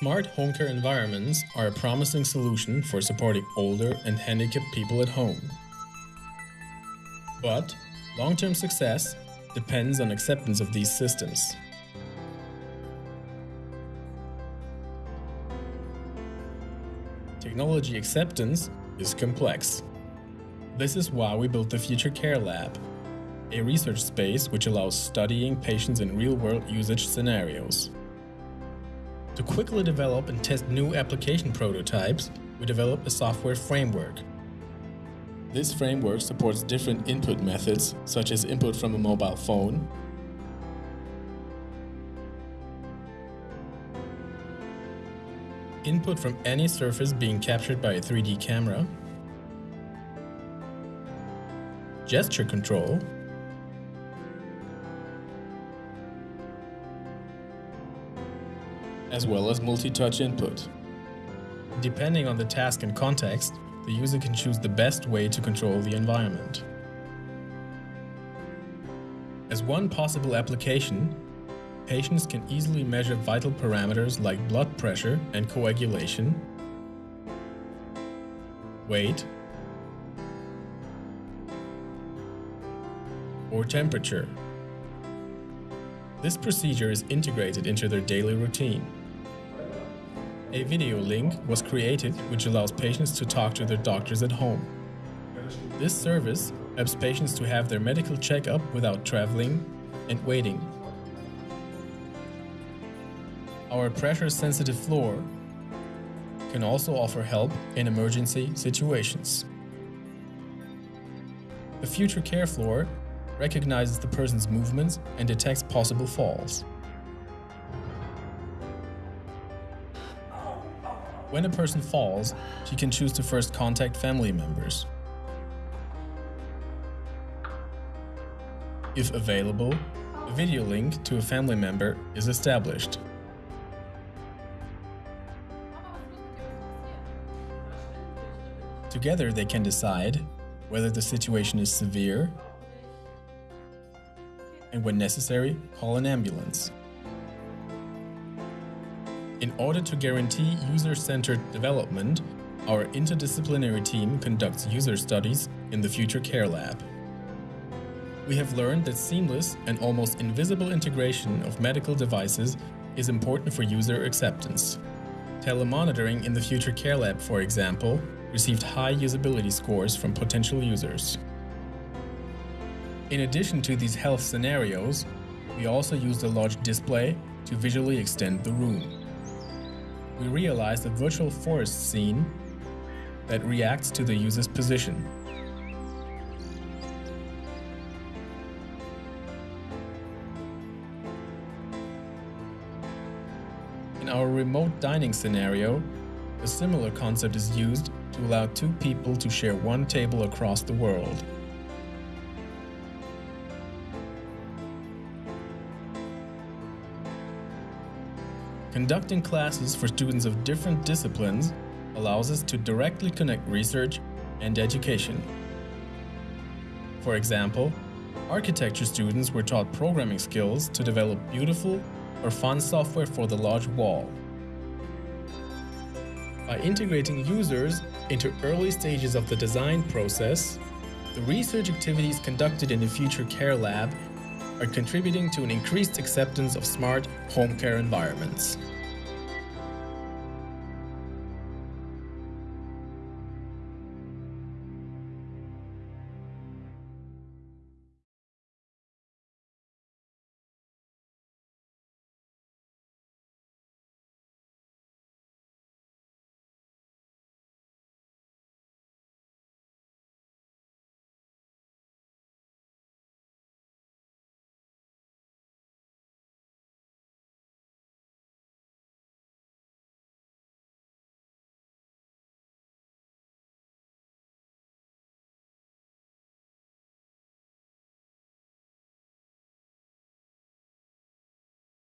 Smart home care environments are a promising solution for supporting older and handicapped people at home. But long-term success depends on acceptance of these systems. Technology acceptance is complex. This is why we built the Future Care Lab, a research space which allows studying patients in real-world usage scenarios. To quickly develop and test new application prototypes, we developed a software framework. This framework supports different input methods, such as input from a mobile phone, input from any surface being captured by a 3D camera, gesture control, as well as multi-touch input. Depending on the task and context, the user can choose the best way to control the environment. As one possible application, patients can easily measure vital parameters like blood pressure and coagulation, weight, or temperature. This procedure is integrated into their daily routine. A video link was created which allows patients to talk to their doctors at home. This service helps patients to have their medical checkup without traveling and waiting. Our pressure-sensitive floor can also offer help in emergency situations. The Future Care Floor recognizes the person's movements and detects possible falls. When a person falls, she can choose to first contact family members. If available, a video link to a family member is established. Together they can decide whether the situation is severe and when necessary, call an ambulance. In order to guarantee user-centered development, our interdisciplinary team conducts user studies in the Future Care Lab. We have learned that seamless and almost invisible integration of medical devices is important for user acceptance. Telemonitoring in the Future Care Lab, for example, received high usability scores from potential users. In addition to these health scenarios, we also used a large display to visually extend the room we realize a virtual forest scene that reacts to the user's position. In our remote dining scenario, a similar concept is used to allow two people to share one table across the world. Conducting classes for students of different disciplines allows us to directly connect research and education. For example, architecture students were taught programming skills to develop beautiful or fun software for the large wall. By integrating users into early stages of the design process, the research activities conducted in the Future Care Lab are contributing to an increased acceptance of smart home care environments.